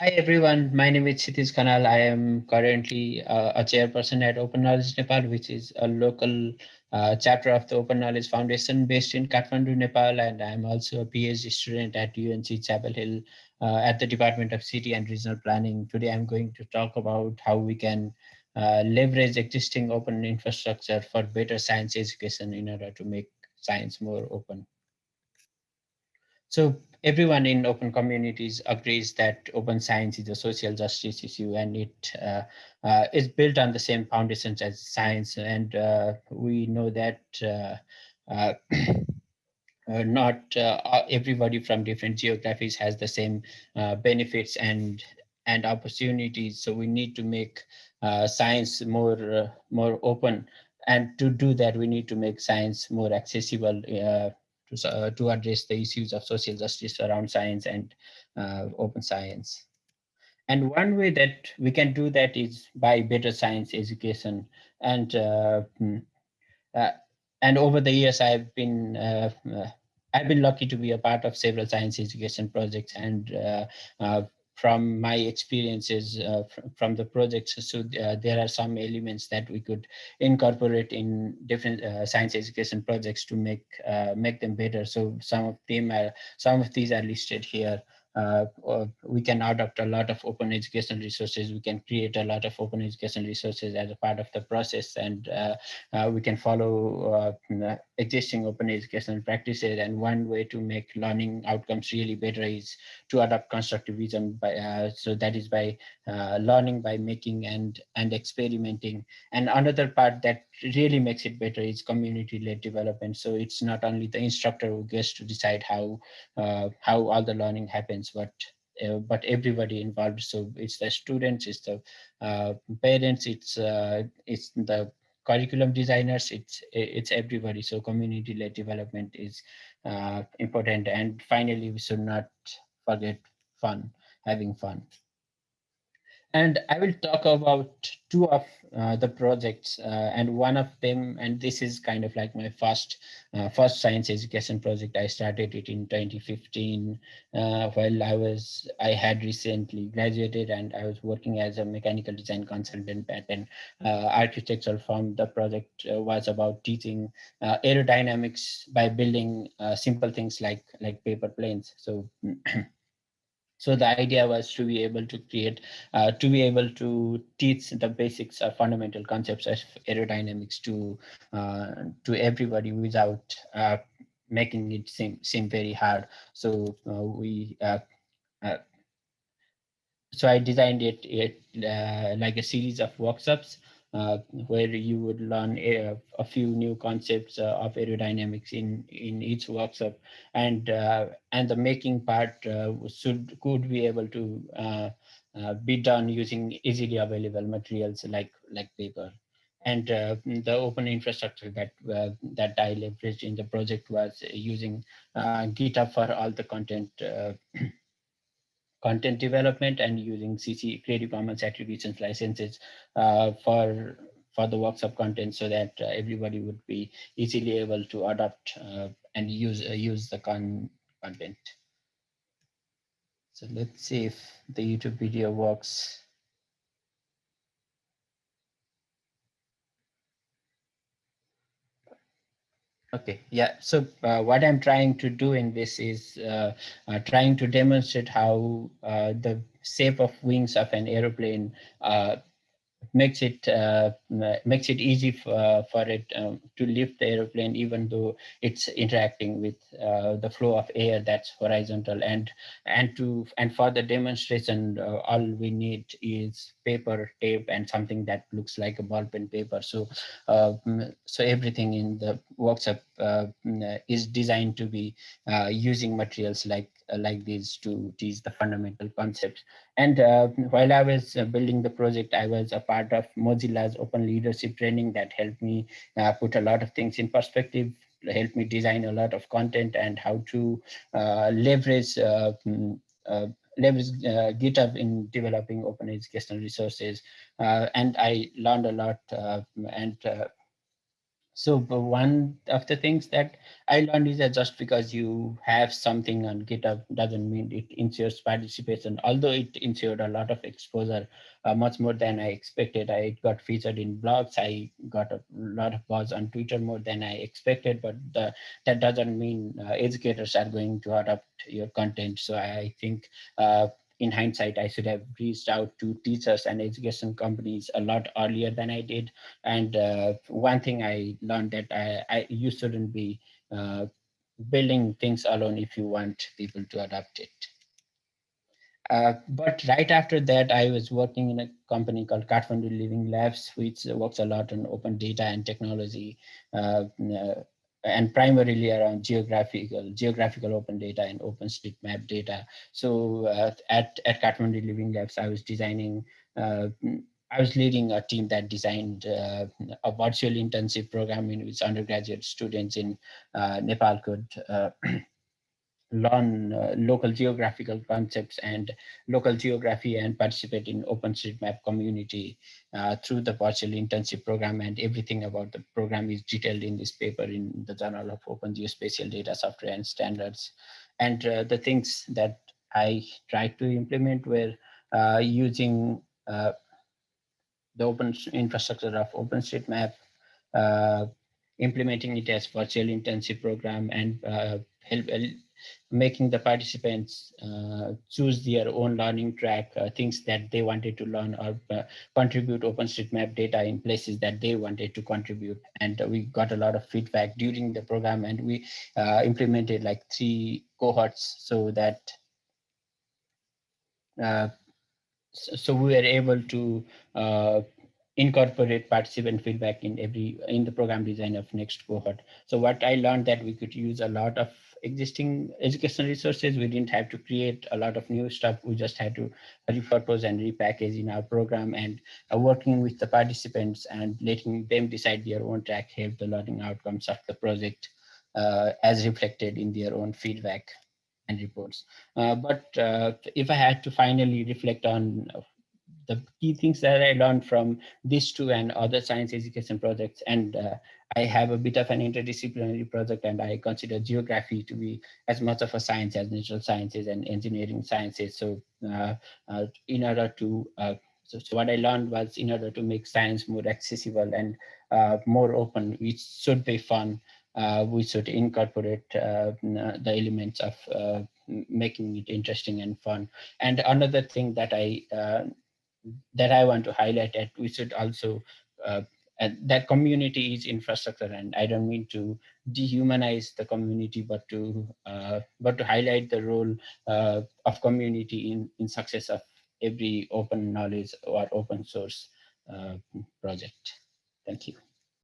Hi everyone, my name is Kshitiz Khanal. I am currently uh, a chairperson at Open Knowledge Nepal, which is a local uh, chapter of the Open Knowledge Foundation based in Kathmandu, Nepal. And I'm also a PhD student at UNC Chapel Hill uh, at the Department of City and Regional Planning. Today I'm going to talk about how we can uh, leverage existing open infrastructure for better science education in order to make science more open. So everyone in open communities agrees that open science is a social justice issue and it uh, uh, is built on the same foundations as science. And uh, we know that uh, uh, uh, not everybody from different geographies has the same benefits and and opportunities. So we need to make science more more open. And to do that, we need to make science more accessible to, uh, to address the issues of social justice around science and uh, open science. And one way that we can do that is by better science education. And uh, mm, uh and over the years, I've been uh, uh, I've been lucky to be a part of several science education projects and from my experiences uh, fr from the projects. So uh, there are some elements that we could incorporate in different uh, science education projects to make uh, make them better. So some of them are some of these are listed here uh, we can adopt a lot of open education resources. We can create a lot of open education resources as a part of the process, and uh, uh, we can follow uh, existing open education practices. And one way to make learning outcomes really better is to adopt constructivism. By, uh, so that is by uh, learning by making and and experimenting. And another part that really makes it better is community-led development. So it's not only the instructor who gets to decide how how all the learning happens but uh, but everybody involved. So it's the students, it's the uh, parents, it's uh, it's the curriculum designers, it's it's everybody. So community-led development is uh, important. And finally, we should not forget fun, having fun. And I will talk about two of uh, the projects uh, and one of them, and this is kind of like my first uh, first science education project. I started it in 2015 uh, while I was, I had recently graduated and I was working as a mechanical design consultant at an uh, architectural firm. The project uh, was about teaching aerodynamics by building simple things like, like paper planes. So So the idea was to be able to create, uh, to be able to teach the basics or fundamental concepts of aerodynamics to uh, to everybody without uh, making it seem seem very hard. So uh, we uh, uh, so I designed it, it like a series of workshops where you would learn a, a few new concepts uh, of aerodynamics in in each workshop. And uh, and the making part uh, should could be able to uh, uh, be done using easily available materials like like paper. And the open infrastructure that that I leveraged in the project was using GitHub for all the content content development and using CC Creative Commons attribution licenses uh, for for the workshop content so that uh, everybody would be easily able to adopt uh, and use uh, use the con content. So let's see if the YouTube video works. Okay, yeah. So uh, what I'm trying to do in this is uh, uh, trying to demonstrate how uh, the shape of wings of an aeroplane uh, makes it uh, makes it easy for, for it um, to lift the aeroplane even though it's interacting with uh, the flow of air that's horizontal. And and to and for the demonstration uh, all we need is paper tape and something that looks like a ballpen paper. So um, so everything in the workshop uh, is designed to be uh, using materials like uh, like these to teach the fundamental concepts. And uh, while I was uh, building the project, I was a part of Mozilla's open leadership training that helped me put a lot of things in perspective helped me design a lot of content and how to uh, leverage uh, mm, uh, leverage GitHub in developing open educational resources. and I learned a lot and so one of the things that I learned is that just because you have something on GitHub doesn't mean it ensures participation, although it ensured a lot of exposure, uh, much more than I expected. I got featured in blogs. I got a lot of buzz on Twitter more than I expected, but the, that doesn't mean uh, educators are going to adopt your content. So I think uh, in hindsight, I should have reached out to teachers and education companies a lot earlier than I did. And uh, one thing I learned that I, I you shouldn't be uh, building things alone if you want people to adopt it. Uh, but right after that, I was working in a company called Kathmandu Living Labs, which works a lot on open data and technology. Uh, uh and primarily around geographical geographical open data and OpenStreetMap data. So uh, at at Kathmandu Living Labs, I was designing. Uh, I was leading a team that designed uh, a virtual internship program in which undergraduate students in uh, Nepal could uh, learn uh, local geographical concepts and local geography and participate in OpenStreetMap community uh, through the virtual internship program and everything about the program is detailed in this paper in the Journal of Open Geospatial Data Software and Standards. And uh, the things that I tried to implement were uh, using uh, the open infrastructure of OpenStreetMap, uh, implementing it as virtual internship program and help making the participants uh, choose their own learning track, uh, things that they wanted to learn or uh, contribute OpenStreetMap data in places that they wanted to contribute. And we got a lot of feedback during the program and we uh, implemented like three cohorts so that uh, so we were able to uh, incorporate participant feedback in every in the program design of next cohort. So what I learned that we could use a lot of existing educational resources. We didn't have to create a lot of new stuff. We just had to repurpose and repackage in our program and uh, working with the participants and letting them decide their own track help the learning outcomes of the project uh, as reflected in their own feedback and reports. Uh, but uh, if I had to finally reflect on the key things that I learned from these two and other science education projects. And uh, I have a bit of an interdisciplinary project and I consider geography to be as much of a science as natural sciences and engineering sciences. So uh, uh, in order to, uh, so, so, what I learned was in order to make science more accessible and uh, more open, which should be fun, uh, we should incorporate the elements of making it interesting and fun. And another thing that I that I want to highlight that we should also uh, that community is infrastructure and I don't mean to dehumanize the community but to uh, but to highlight the role uh, of community in in success of every open knowledge or open source uh, project. Thank you.